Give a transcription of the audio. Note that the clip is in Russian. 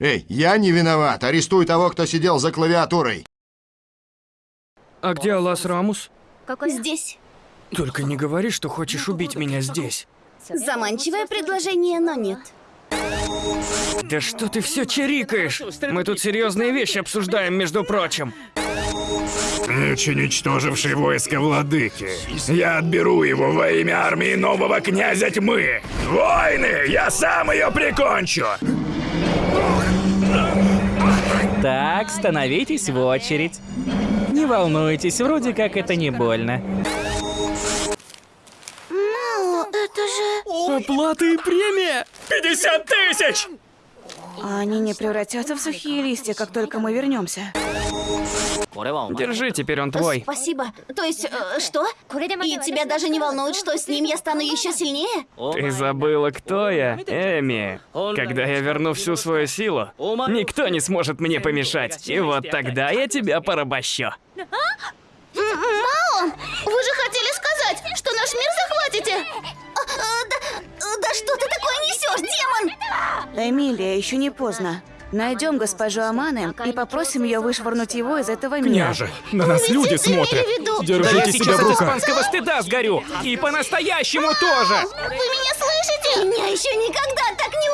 Эй, я не виноват. Арестуй того, кто сидел за клавиатурой. А где Алас Рамус? Здесь. Только не говори, что хочешь убить меня здесь. Заманчивое предложение, но нет. Да что ты все чирикаешь? Мы тут серьезные вещи обсуждаем, между прочим. Меч, уничтоживший войско владыки. Я отберу его во имя армии нового князя тьмы. Войны! Я сам ее прикончу! Так, становитесь в очередь. Не волнуйтесь, вроде как это не больно. Ну, это же... Оплата и премия! 50 тысяч! Они не превратятся в сухие листья, как только мы вернемся. Держи, теперь он твой. Спасибо. То есть, э, что? И тебя даже не волнует, что с ним я стану еще сильнее? Ты забыла, кто я, Эми. Когда я верну всю свою силу, никто не сможет мне помешать. И вот тогда я тебя порабощу. Мао, вы же хотели сказать, что наш мир захватите? А, а, да, да что ты такое несешь, демон? Эмилия, еще не поздно. Найдем госпожу Аманы и попросим ее вышвырнуть его из этого мира. Княже, на нас люди ты имели смотрят. виду- Да я Держите себя сейчас в от руках. испанского стыда сгорю. И по-настоящему тоже. Вы меня слышите? Меня еще никогда так не